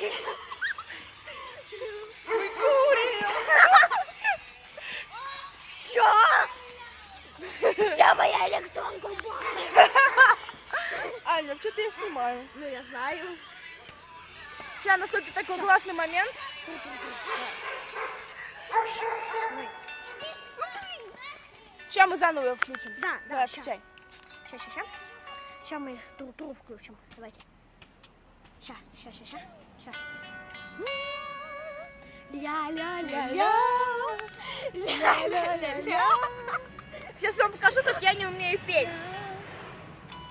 Мы курим. Что? Где моя электронка? Аня, что ты я снимаю? Ну, я знаю. Сейчас наступит такой классный момент. Сейчас мы заново его включим. Да, да, Давай, ща. включай. Сейчас, сейчас, сейчас. Сейчас мы тру-тру включим. Давайте. Сейчас, сейчас, сейчас, сейчас. Ля-ля-ля-ля. Ля-ля-ля-ля. Сейчас вам покажу, как я не умею петь.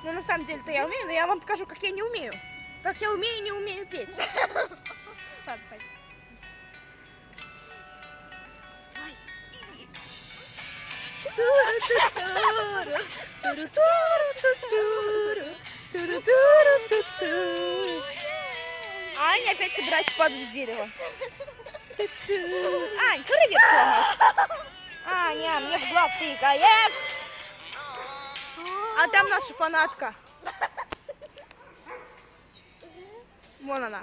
Ну, на самом деле-то я умею, но я вам покажу, как я не умею. Как я умею и не умею петь. Ладно, пойдем. Аня опять собирается падать с дерева. Ань, привет, помощь. Аня, мне в глаз тыкаешь. А там наша фанатка. Вон она.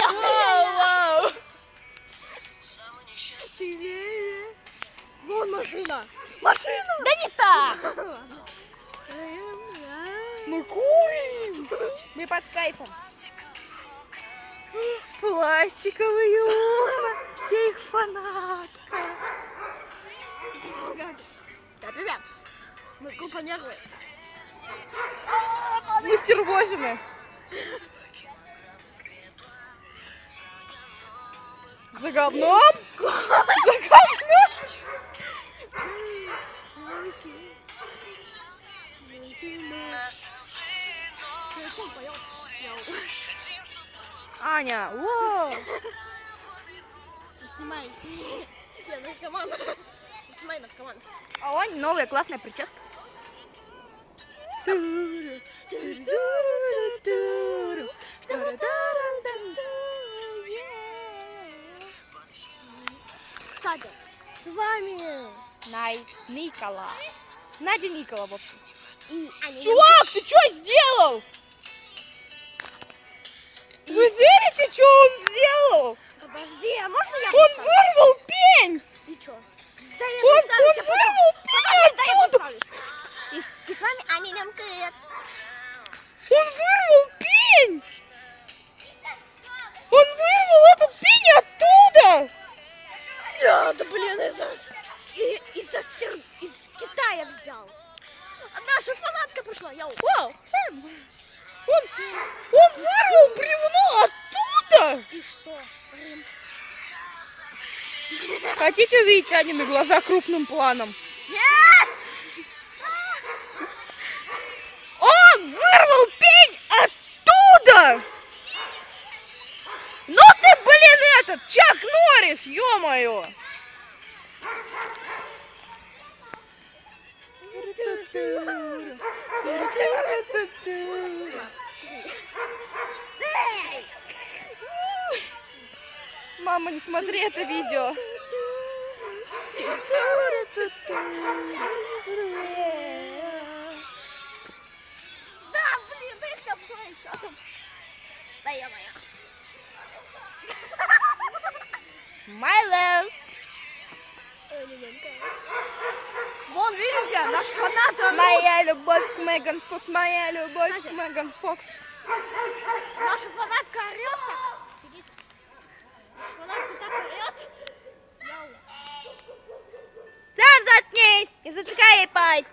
Вау, вау. Вон машина. Машина. Да не так. Мы курим. Мы под кайфом. Пластиковые окна. Я их фанатка. Да, ребят, мы группа нервы. Мы стервозины. За говном? За говном? Аня, о, Снимай. Я наркоман. Снимай наркоман. а у Ани новая классная прическа. Кстати, с вами Най Никола. Надя Никола, в общем. и Аня. Чувак, ты что сделал? И что? Рим? Хотите увидеть Анины глаза крупным планом? Нет! Он вырвал пень оттуда! Ну ты, блин, этот, Чак Норрис, ё-моё! Мама, не смотри это видео. Да, блин, что там. Да я моя. My love. Вон, видите, наш фанат. Моя любовь к Меган Фокс, моя любовь к Кстати. Меган Фокс. Наша фанатка орет так. Видите? Наша фанатка так орет. Яу. Сам заткнись и затыкай ей пасть.